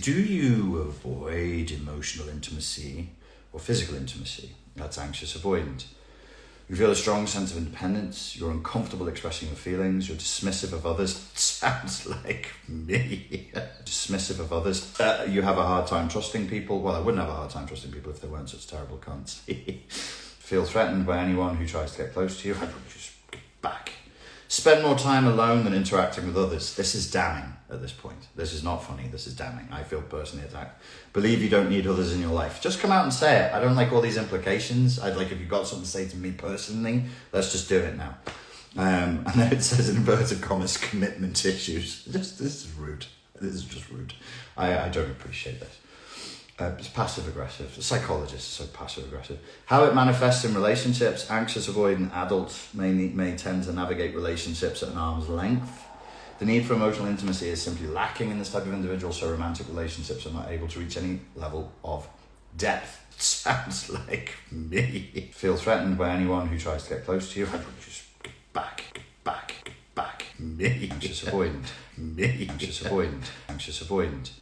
Do you avoid emotional intimacy or physical intimacy? That's anxious avoidant. You feel a strong sense of independence. You're uncomfortable expressing your feelings. You're dismissive of others. Sounds like me. dismissive of others. Uh, you have a hard time trusting people. Well, I wouldn't have a hard time trusting people if they weren't such terrible cunts. feel threatened by anyone who tries to get close to you. I'd probably just get back. Spend more time alone than interacting with others. This is damning at this point. This is not funny. This is damning. I feel personally attacked. Believe you don't need others in your life. Just come out and say it. I don't like all these implications. I'd like if you've got something to say to me personally, let's just do it now. Um, and then it says in inverted commas, commitment issues. Just this is rude. This is just rude. I, I don't appreciate this. Uh, it's passive aggressive. The psychologist is so passive aggressive. How it manifests in relationships. Anxious, avoidant adults may, may tend to navigate relationships at an arm's length. The need for emotional intimacy is simply lacking in this type of individual, so romantic relationships are not able to reach any level of depth. Sounds like me. Feel threatened by anyone who tries to get close to you. Just get back, get back, get back. Me. Anxious avoidant. Me. Anxious avoidant. Anxious avoidant.